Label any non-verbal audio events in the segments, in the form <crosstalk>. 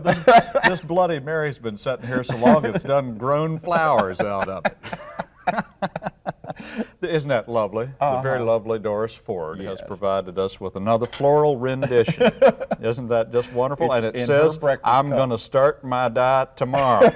This, this Bloody Mary's been sitting here so long it's done grown flowers out of it. Isn't that lovely? The very lovely Doris Ford has Uh-huh. Provided us with another floral rendition. <laughs> Isn't that just wonderful? It's and it says, I'm going to start my diet tomorrow.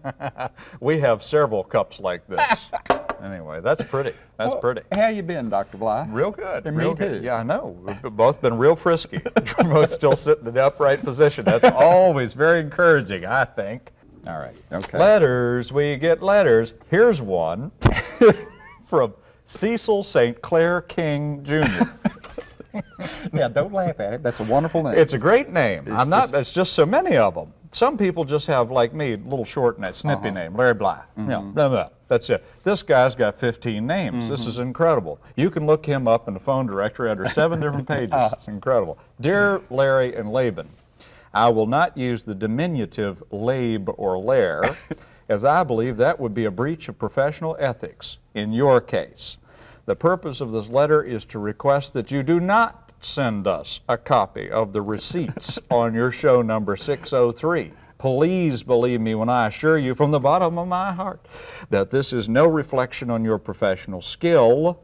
<laughs> we have several cups like this. <laughs> Anyway, that's pretty. That's Well, pretty. How you been, Dr. Bly? Real good. And real good. too. Yeah, I know. We've both been real frisky. We're both still sitting in the upright position. That's always very encouraging, I think. All right. Okay. Letters, we get letters. Here's one from Cecil St. Clair King Jr. <laughs> yeah, don't laugh at it. That's a wonderful name. It's a great name. I'm not, just- it's just so many of them. Some people just have, like me, a little short and snippy uh-huh. name, Larry Bly. Mm-hmm. Yeah, blah, blah. That's it. This guy's got 15 names. This is mm-hmm. incredible. You can look him up in the phone directory under seven different <laughs> pages. It's incredible. Dear Larry and Laban, I will not use the diminutive Labe or Lair, <laughs> as I believe that would be a breach of professional ethics in your case. The purpose of this letter is to request that you do not send us a copy of the receipts <laughs> on your show number 603. Please believe me when I assure you from the bottom of my heart that this is no reflection on your professional skills,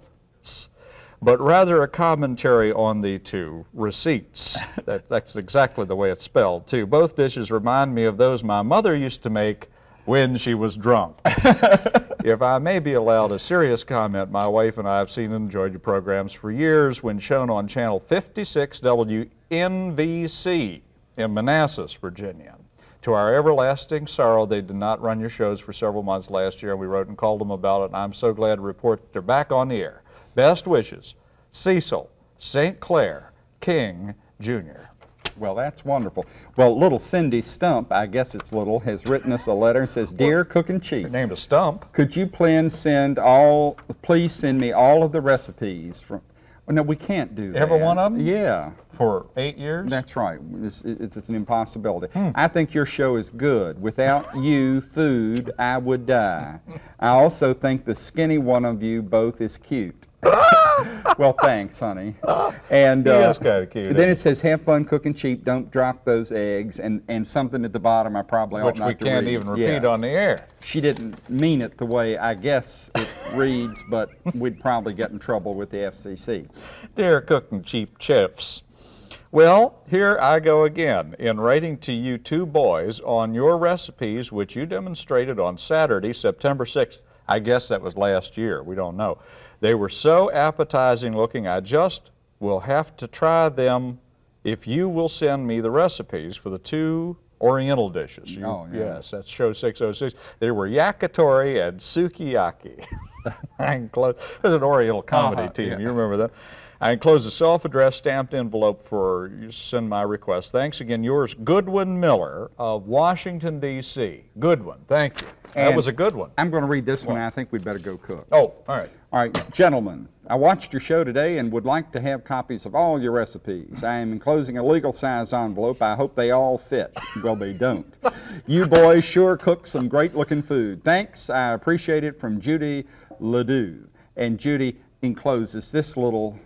but rather a commentary on the two receipts. <laughs> That, that's exactly the way it's spelled, too. Both dishes remind me of those my mother used to make when she was drunk. <laughs> if I may be allowed a serious comment, my wife and I have seen and enjoyed your programs for years when shown on channel 56 WNVC in Manassas, Virginia. To our everlasting sorrow, they did not run your shows for several months last year, and we wrote and called them about it, and I'm so glad to report that they're back on the air. Best wishes, Cecil St. Clair King, Jr. Well, that's wonderful. Well, little Cindy Stump, I guess it's little, has written us a letter and says, Dear Cook and Chief, Named a stump. could you please send all, please send me all of the recipes from, well, no, we can't do that. Every one of them? Yeah. For eight years? That's right. It's, it's, it's an impossibility. Hmm. I think your show is good. Without you, food, I would die. I also think the skinny one of you both is cute. Well, thanks, honey. And uh, is kinda cute, Then it says, "Have fun cooking cheap. Don't drop those eggs." And and something at the bottom I probably ought Which not we to can't read. even repeat Yeah. on the air. She didn't mean it the way I guess it reads, but we'd probably get in trouble with the FCC. Dear cooking cheap chefs, well, here I go again in writing to you two boys on your recipes which you demonstrated on Saturday, September 6th. I guess that was last year, we don't know. They were so appetizing looking, I just will have to try them if you will send me the recipes for the two Oriental dishes. You- Oh, yeah. Yes, that's show 606. They were yakitori and sukiyaki. <laughs> There's an Oriental comedy Uh-huh, team, yeah. you remember that? I enclose a self-addressed stamped envelope for you to send my request. Thanks again, yours, Goodwin Miller of Washington, D.C. Goodwin, thank you. that was a good one. I'm going to read this one. I think we'd better go cook. Oh, all right. All right, gentlemen, I watched your show today and would like to have copies of all your recipes. I am enclosing a legal size envelope. I hope they all fit. Well, they don't. You boys sure cook some great looking food. Thanks. I appreciate it from Judy Ledoux. And Judy encloses this little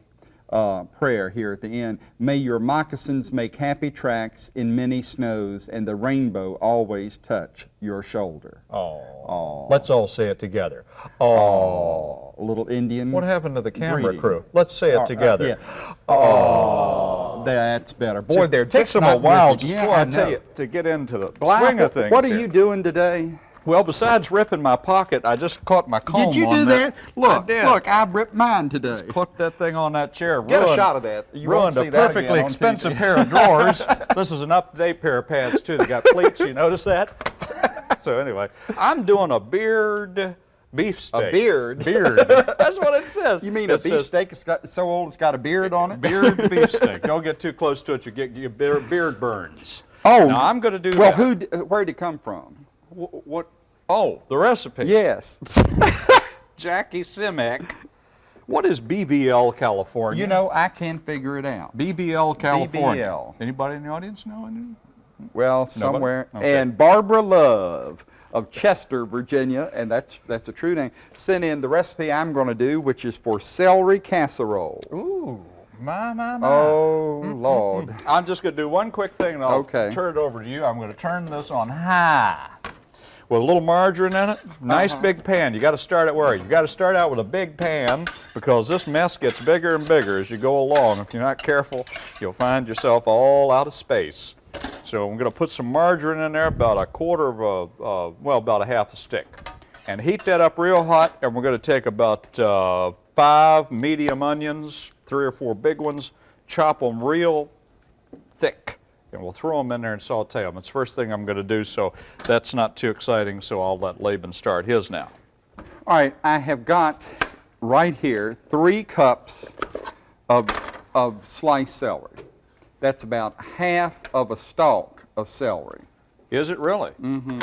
uh, prayer here at the end. May your moccasins make happy tracks in many snows and the rainbow always touch your shoulder. Oh. Let's all say it together. Oh. Little Indian. What happened to the camera greeting. crew? Let's say it uh, together. yeah. Oh, that's better. Boy, they're takes them a while, just Yeah, before I, tell know. you, to get into the swing of things. What are here. you doing today? Well, besides ripping my pocket, I just caught my comb Did you on do that. that? Look, I did. look, I ripped mine today. Put that thing on that chair. Get a shot of that. You ruined see a perfectly again expensive pair of drawers. <laughs> this is an up-to-date pair of pants too. They got pleats. You notice that? <laughs> so anyway, I'm doing a beard beefsteak. A beard? Beard. <laughs> That's what it says. You mean a It says beefsteak is so old it's got a beard on it? Beard beefsteak. Don't get too close to it. You get your beard, beard burns. Oh, Now I'm going to do Well, that. who? Where'd it come from? Wh- What? Oh, the recipe. Yes. <laughs> Jackie Simic. What is BBL California? You know, I can't figure it out. BBL California. BBL. Anybody in the audience know? Well, somewhere. Okay. And Barbara Love of Chester, Virginia, and that's that's a true name, sent in the recipe I'm going to do, which is for celery casserole. Ooh, My, my, my. Oh, mm-hmm, Lord. Mm-hmm. I'm just going to do one quick thing and I'll Okay. turn it over to you. I'm going to turn this on high with a little margarine in it. Nice Uh-huh. big pan. You got to start it where? You got to start out with a big pan because this mess gets bigger and bigger as you go along. If you're not careful, you'll find yourself all out of space. So I'm going to put some margarine in there, about a quarter of a, uh, well, about a half a stick. And heat that up real hot, and we're going to take about uh, five medium onions, three or four big ones, chop them real thick, and we'll throw them in there and saute them. It's the first thing I'm going to do, so that's not too exciting, so I'll let Laban start his now. All right, I have got right here three cups of, of sliced celery. That's about half of a stalk of celery. Is it really? Mm-hmm.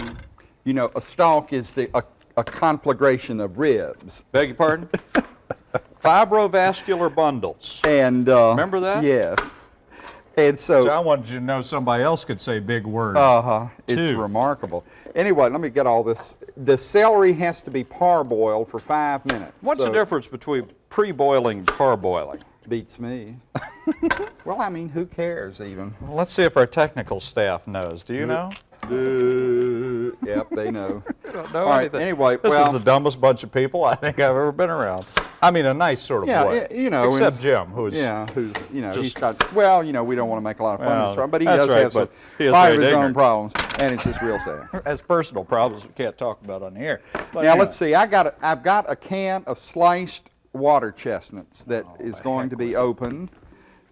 You know, a stalk is the, a, a conflagration of ribs. Beg your pardon? <laughs> Fibrovascular bundles. And uh, Remember that? Yes. And so, So I wanted you to know somebody else could say big words. uh-huh, it's remarkable. Anyway, let me get all this. The celery has to be parboiled for five minutes. What's the difference between pre-boiling and parboiling? Beats me. <laughs> well, I mean, who cares even? Well, let's see if our technical staff knows. Do you know? Uh, yep, they know. <laughs> don't know All right, anything. anyway, this well- is the dumbest bunch of people I think I've ever been around. I mean, a nice sort of Yeah, way. y- eh, you know, Except and- Jim, who's Yeah, who's, you know, he's got, well, you know, we don't want to make a lot of fun of Well, this, from, but he does right, have some, but he is five of his own problems, and it's just real sad. <laughs> has personal problems we can't talk about on here. But Now, anyway. let's see, I got, a, I've got a can of sliced water chestnuts that Oh, is going to be opened,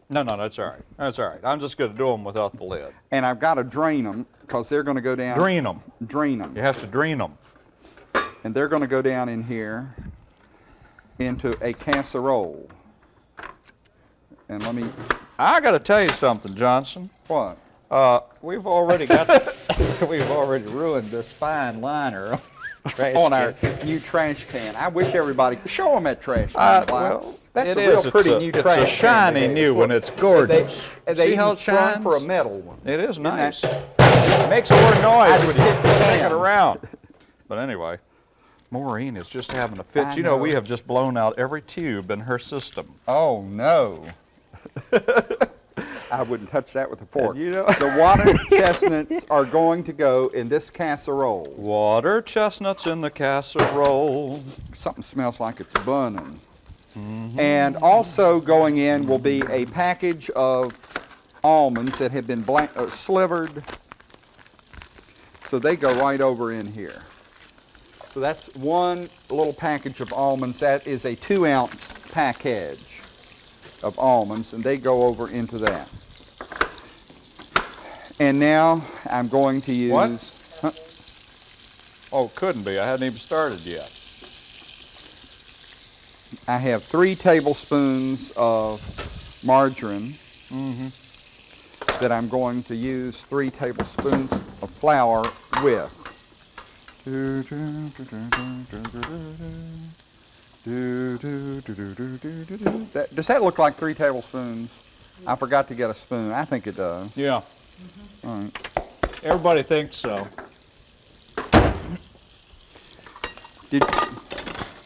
No, no, that's all right. That's all right. I'm just going to do them without the lid. and I've got to drain them, because they're going to go down. Drain them. Drain them. You have to drain them. And they're going to go down in here into a casserole. And let me, I got to tell you something, Johnson. what? Uh, we've already got, <laughs> <laughs> we've already ruined this fine liner on our new trash can. I wish everybody could show them that trash can. Uh, well, That's it a real is. It's pretty a- new it's a trash can. shiny they new one. It's gorgeous. They, they See how it shines? for a metal one. It is nice. It makes more noise when you the it around. But anyway, Maureen is just having a fit. I you know, we have just blown out every tube in her system. Oh no. <laughs> I wouldn't touch that with a fork. you know- the water <laughs> chestnuts are going to go in this casserole. Water chestnuts in the casserole. Something smells like it's burning. And also going in will be a package of almonds that have been blank, uh, slivered. So they go right over in here. So that's one little package of almonds. That is a two ounce package of almonds, and they go over into that. And now I'm going to use. What? Huh? Oh, couldn't be. I hadn't even started yet. I have three tablespoons of margarine mm-hmm. that I'm going to use three tablespoons of flour with. That, does that look like three tablespoons? I forgot to get a spoon. I think it does. Yeah. Mm-hmm. All right. Everybody thinks so. Did,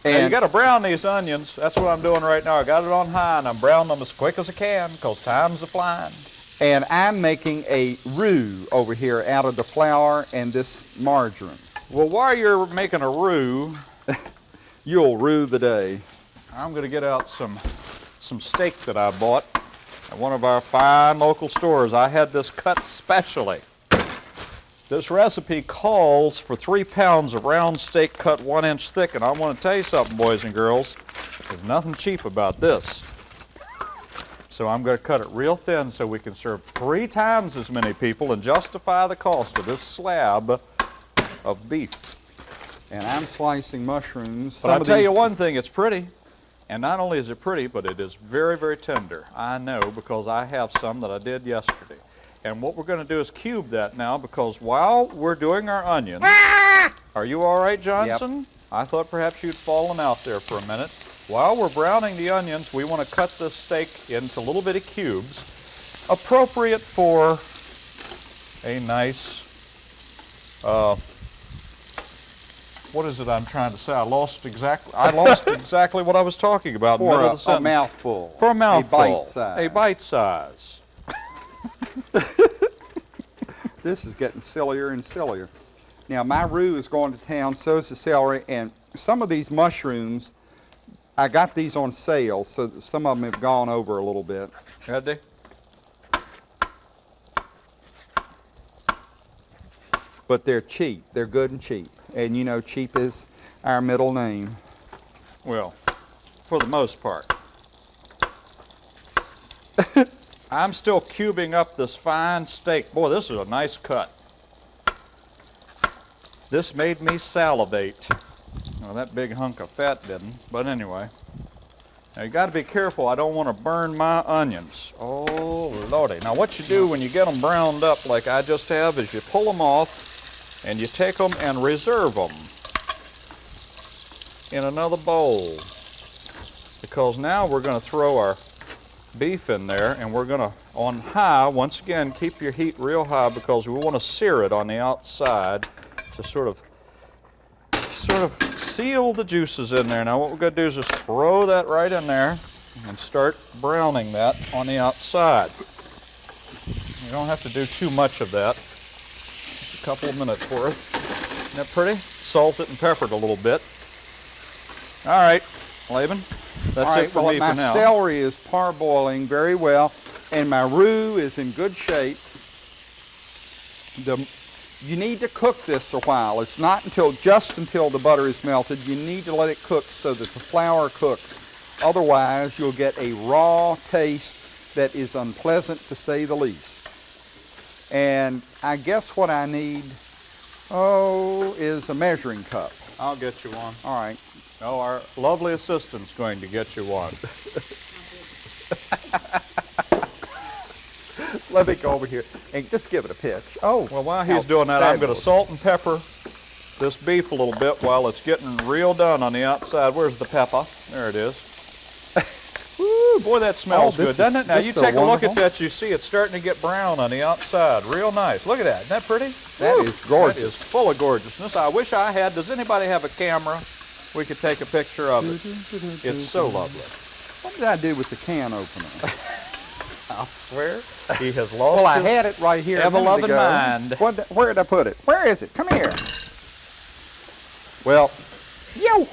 Now, you got to brown these onions. That's what I'm doing right now. I got it on high, and I'm browning them as quick as I can because time's a flying. and I'm making a roux over here out of the flour and this margarine. Well, while you're making a roux, You'll rue the day. I'm going to get out some some steak that I bought at one of our fine local stores. I had this cut specially. This recipe calls for three pounds of round steak cut one inch thick, and I want to tell you something, boys and girls. There's nothing cheap about this. So I'm going to cut it real thin so we can serve three times as many people and justify the cost of this slab of beef. And I'm slicing mushrooms. But Some I'll tell you one thing, it's pretty. And not only is it pretty, but it is very, very tender. I know because I have some that I did yesterday. And what we're going to do is cube that now because while we're doing our onions, <laughs> are you all right, Johnson? I thought perhaps you'd fallen out there for a minute. While we're browning the onions, we want to cut this steak into little bitty cubes, appropriate for a nice uh, what is it I'm trying to say? I lost exactly, I lost <laughs> exactly what I was talking about For a, of the sentence. a mouthful. For a mouthful. A bite size. A bite size. This is getting sillier and sillier. Now, my roux is going to town, so is the celery, and some of these mushrooms, I got these on sale, so some of them have gone over a little bit. Had they? But they're cheap. They're good and cheap. And you know, cheap is our middle name. Well, for the most part. <laughs> I'm still cubing up this fine steak. Boy, this is a nice cut. This made me salivate. Well, that big hunk of fat didn't, but anyway. Now you got to be careful. I don't want to burn my onions. Oh, lordy. Now what you do when you get them browned up like I just have is you pull them off and you take them and reserve them in another bowl. Because now we're going to throw our beef in there and we're going to on high once again keep your heat real high because we want to sear it on the outside to sort of sort of seal the juices in there. Now what we're going to do is just throw that right in there and start browning that on the outside. You don't have to do too much of that couple of minutes worth isn't that pretty salt it and pepper it a little bit all right, Laban, that's right, it for well, me for now. My celery is parboiling very well, and my roux is in good shape. The, you need to cook this a while. It's not until just until the butter is melted. You need to let it cook so that the flour cooks. Otherwise, you'll get a raw taste that is unpleasant to say the least. And I guess what I need, oh, is a measuring cup. I'll get you one. All right. No, our lovely assistant's going to get you one. <laughs> Let me go over here and just give it a pitch. Oh, Well, while he's doing that, I'm going to salt and pepper this beef a little bit while it's getting real done on the outside. Where's the pepper? There it is. Boy, that smells Oh, good, doesn't is- it? Now you is so take a look at that. You see it's starting to get brown on the outside. Real nice. Look at that. Isn't that pretty? That Woo, is gorgeous. That is full of gorgeousness. I wish I had. Does anybody have a camera? We could take a picture of it. It's so lovely. What did I do with the can opener? <laughs> I swear. He has lost well, I had it right here. a minute ever-loving mind. What, where did I put it? Where is it? Come here. Well, yo.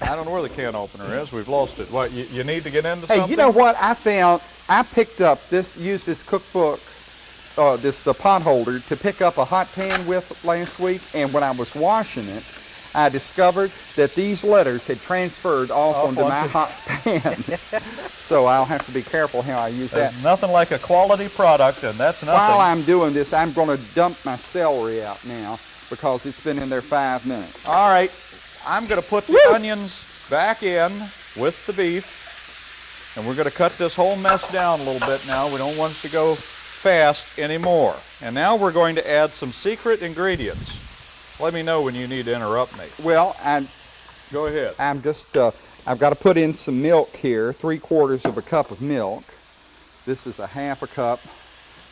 I don't know where the can opener is. We've lost it. What, you, you need to get into Hey, something? you know what? I found, I picked up this, used this cookbook, uh, this the pot holder to pick up a hot pan with last week, and when I was washing it, I discovered that these letters had transferred off, Off onto my hot pan. <laughs> so I'll have to be careful how I use that. Nothing like a quality product, and that's nothing. While I'm doing this, I'm going to dump my celery out now because it's been in there five minutes. All right, I'm going to put the Woo! onions back in with the beef, and we're going to cut this whole mess down a little bit now. We don't want it to go fast anymore. And now we're going to add some secret ingredients. Let me know when you need to interrupt me. Well, I'm, Go ahead. I'm just, uh, I've got to put in some milk here, three quarters of a cup of milk. This is a half a cup,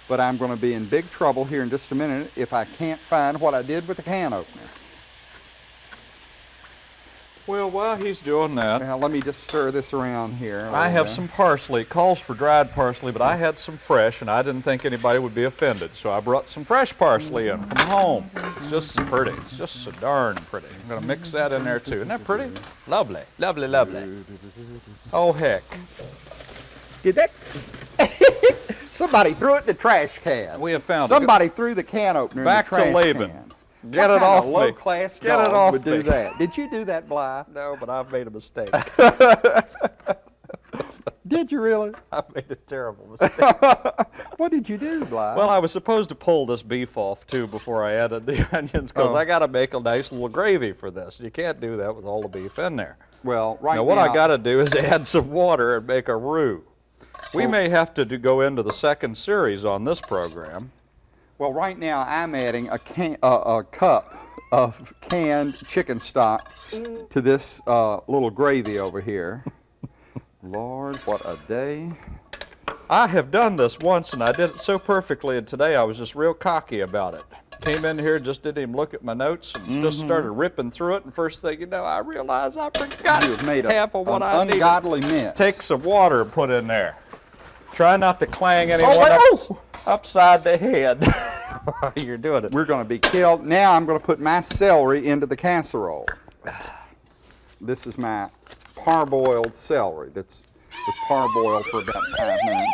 but I'm going to be in big trouble here in just a minute if I can't find what I did with the can opener. Well, while he's doing that, Now, let me just stir this around here. I have bit. some parsley. It calls for dried parsley, but I had some fresh, and I didn't think anybody would be offended. So I brought some fresh parsley in from home. It's just so pretty. It's just so darn pretty. I'm going to mix that in there too. Isn't that pretty? Lovely, lovely, lovely. Oh, heck. Did that? <laughs> Somebody threw it in the trash can. We have found it. Somebody threw the can opener Back in to the trash Laban. can. Get it off of me. low-class Get it off would me. do that? Did you do that, Bly? <laughs> No, but I've made a mistake. <laughs> Did you really? <laughs> I've made a terrible mistake. What did you do, Bly? Well, I was supposed to pull this beef off too before I added the onions because Oh. I got to make a nice little gravy for this. You can't do that with all the beef in there. Well, right now, what I got to do is add some water and make a roux. We may have to do, go into the second series on this program. Well, right now I'm adding a can, uh, a cup of canned chicken stock to this uh, little gravy over here. <laughs> Lord, what a day! I have done this once and I did it so perfectly, and today I was just real cocky about it. Came in here, just didn't even look at my notes, and just started ripping through it. And first thing you know, I realized I forgot You have made a, half of what I needed. ungodly mess. Take some water and put in there. Try not to clang oh, anyone wait, up, oh! upside the head <laughs> you're doing it. We're going to be killed. Now I'm going to put my celery into the casserole. This is my parboiled celery. That's was parboiled for about five minutes.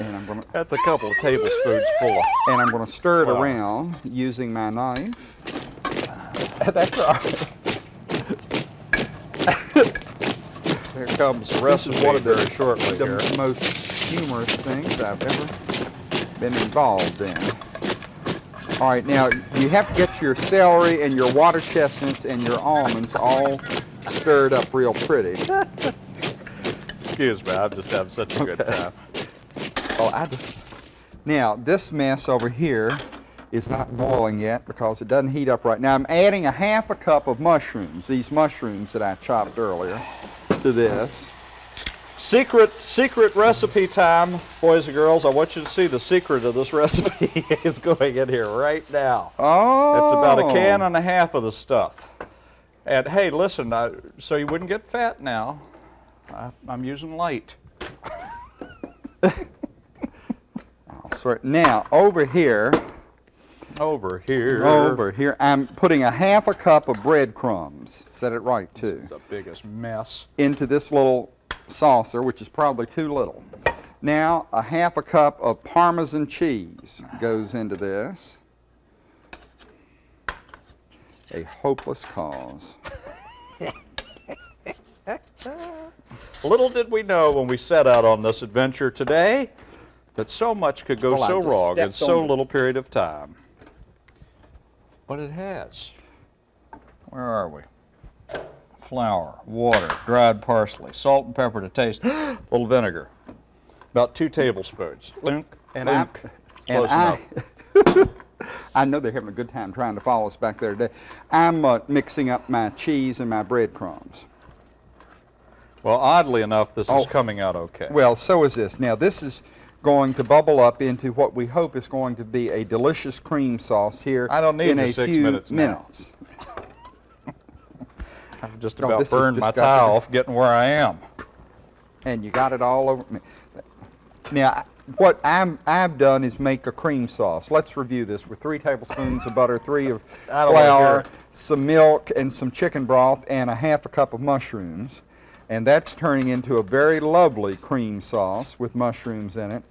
And I'm going to That's a couple of tablespoons full and I'm going to stir it Wow. around using my knife. <laughs> That's all right. <laughs> Comes the This recipe is one of the, very shortly the here. most humorous things I've ever been involved in. All right, now you have to get your celery and your water chestnuts and your almonds all stirred up real pretty. <laughs> Excuse me, I'm just having such a good time. Oh, I just now this mess over here is not boiling yet because it doesn't heat up right now. I'm adding a half a cup of mushrooms, these mushrooms that I chopped earlier, to this. Secret, secret recipe time, boys and girls. I want you to see the secret of this <laughs> recipe is going in here right now. Oh, It's about a can oh. and a half of the stuff. And hey, listen, I, so you wouldn't get fat now, I, I'm using light. <laughs> Now over here, Over here. over here, I'm putting a half a cup of breadcrumbs. Said it right too. The biggest mess. Into this little saucer, which is probably too little. Now a half a cup of Parmesan cheese goes into this. A hopeless cause. <laughs> Little did we know when we set out on this adventure today that so much could go Well, so wrong in so little period of time. But it has. Where are we? Flour, water, dried parsley, salt and pepper to taste, a <gasps> little vinegar. About two tablespoons. Link, And I, link. and Close I. <laughs> I know they're having a good time trying to follow us back there today. I'm uh, mixing up my cheese and my breadcrumbs. Well, oddly enough, this Oh. is coming out okay. Well, so is this. Now, this is going to bubble up into what we hope is going to be a delicious cream sauce here I don't need in a six few minutes now. minutes. <laughs> I've just about burned my tie off getting where I am. And you got it all over me. Now, what I'm, I've done is make a cream sauce. Let's review this with three tablespoons of butter, three of <laughs> I don't wanna hear flour, some milk, and some chicken broth, and a half a cup of mushrooms. And that's turning into a very lovely cream sauce with mushrooms in it.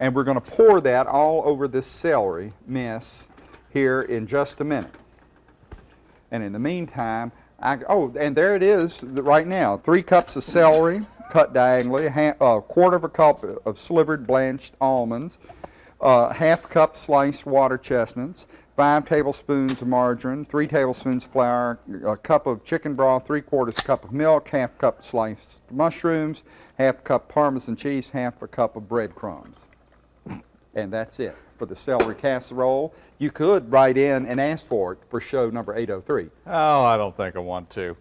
And we're going to pour that all over this celery mess here in just a minute. And in the meantime, I, oh, and there it is right now. Three cups of celery <laughs> cut diagonally, a, a quarter of a cup of slivered blanched almonds, uh, half cup sliced water chestnuts, five tablespoons of margarine, three tablespoons of flour, a cup of chicken broth, three quarters cup of milk, half cup sliced mushrooms, half cup Parmesan cheese, half a cup of breadcrumbs. And that's it for the celery casserole. You could write in and ask for it for show number 803. Oh, I don't think I want to.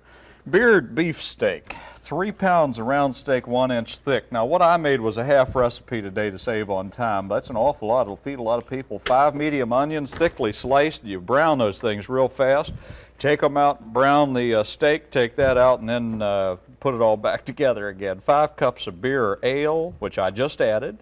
Beard beef steak, three pounds of round steak, one inch thick. Now, what I made was a half recipe today to save on time. That's an awful lot. It'll feed a lot of people. Five medium onions, thickly sliced. You brown those things real fast. Take them out, brown the uh, steak, take that out, and then uh, put it all back <laughs> together again. Five cups of beer or ale, which I just added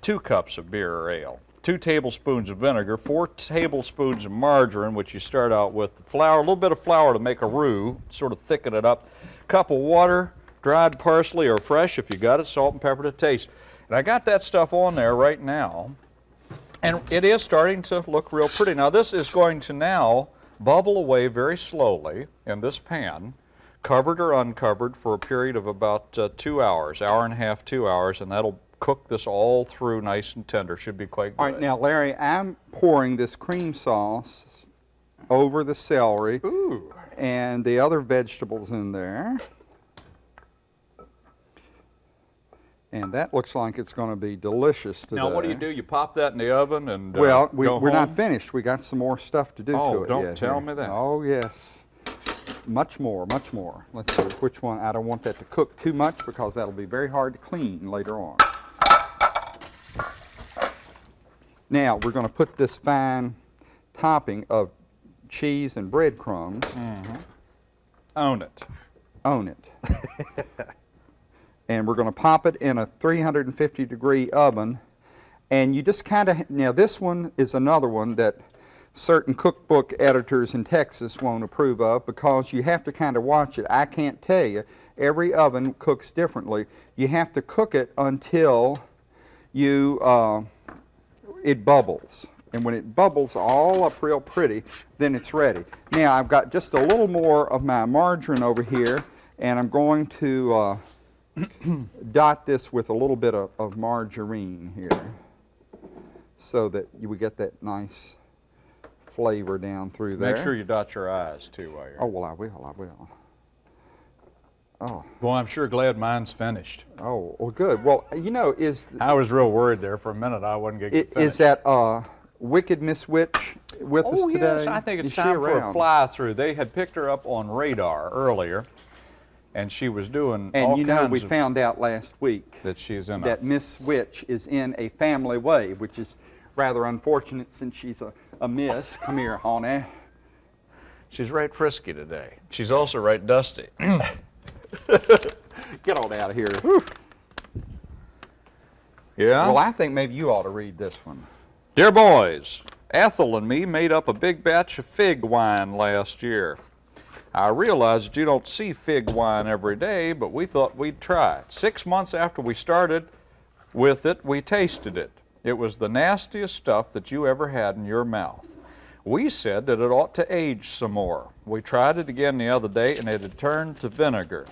two cups of beer or ale, two tablespoons of vinegar, four tablespoons of margarine, which you start out with flour, a little bit of flour to make a roux, sort of thicken it up, cup of water, dried parsley or fresh if you got it, salt and pepper to taste. And I got that stuff on there right now, and it is starting to look real pretty. Now this is going to now bubble away very slowly in this pan, covered or uncovered for a period of about uh, two hours, hour and a half, two hours, and that'll cook this all through nice and tender. Should be quite good. All right, now, Larry, I'm pouring this cream sauce over the celery Ooh. and the other vegetables in there. And that looks like it's going to be delicious today. Now what do you do? You pop that in the oven and uh, Well, we, we're not finished. We got some more stuff to do Oh, to it don't yet tell here. me that. Oh, yes. Much more, much more. Let's see which one. I don't want that to cook too much because that'll be very hard to clean later on. Now, we're going to put this fine topping of cheese and breadcrumbs Own it. on it. and we're going to pop it in a 350 degree oven. And you just kind of, now this one is another one that certain cookbook editors in Texas won't approve of because you have to kind of watch it. I can't tell you. Every oven cooks differently. You have to cook it until you, uh, it bubbles. And when it bubbles all up real pretty, then it's ready. Now I've got just a little more of my margarine over here, and I'm going to uh, <clears throat> dot this with a little bit of, of margarine here so that you would get that nice flavor down through there. Make sure you dot your eyes too while you're. Oh, well, I will, I will. Oh, Well, I'm sure glad mine's finished. oh, well, good. Well, you know, is, I was real worried there for a minute. I wasn't going to i- get finished. is that uh, Wicked Miss Witch with us Oh, today? yes, I think it's she time for a fly through. They had picked her up on radar earlier, and she was doing all And you know, kinds we found out last week that she's in that a. Miss Witch is in a family way, which is rather unfortunate since she's a, a miss. Come here, honey. She's right frisky today. She's also right dusty. <clears throat> <laughs> Get on out of here. yeah. Well, I think maybe you ought to read this one. Dear boys, Ethel and me made up a big batch of fig wine last year. I realize that you don't see fig wine every day, but we thought we'd try it. Six months after we started with it, we tasted it. It was the nastiest stuff that you ever had in your mouth. We said that it ought to age some more. We tried it again the other day and it had turned to vinegar.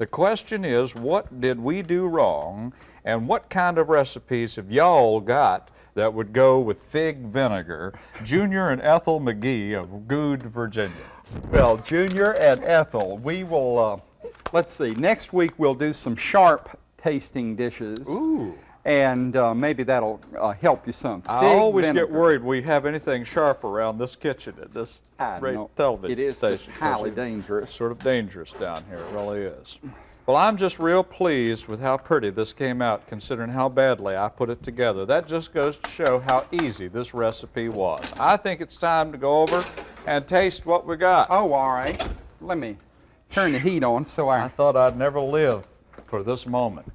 The question is, what did we do wrong and what kind of recipes have y'all got that would go with fig vinegar? Junior and Ethel McGee of Goode, Virginia. Well, Junior and Ethel, we will, uh, let's see, next week we'll do some sharp tasting dishes. Ooh. And uh, maybe that'll uh, help you some. I Fig always vinegar. get worried we have anything sharp around this kitchen at this great television It is station. highly It's dangerous. sort of dangerous down here, it really is. Well, I'm just real pleased with how pretty this came out considering how badly I put it together. That just goes to show how easy this recipe was. I think it's time to go over and taste what we got. Oh, all right. Let me turn the heat on so I I. thought I'd never live for this moment.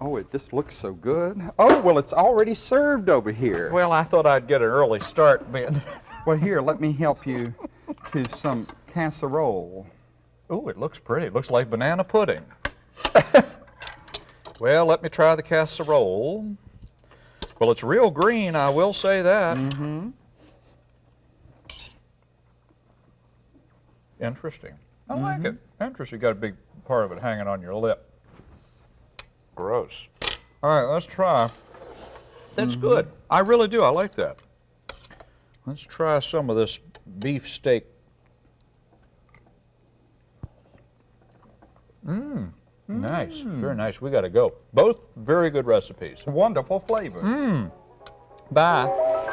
Oh, it just looks so good. Oh, well, it's already served over here. Well, I thought I'd get an early start being. <laughs> Well, here, let me help you to some casserole. Oh, it looks pretty. It looks like banana pudding. <laughs> well, let me try the casserole. Well, it's real green, I will say that. Mm-hmm. Interesting. I like it. Interesting. You got a big part of it hanging on your lip. Gross. All right, let's try. That's mm-hmm. good. I really do. I like that. Let's try some of this beef steak Mmm. Nice, mm. very nice. We got to go. Both very good recipes. Wonderful flavors. Mmm. Bye.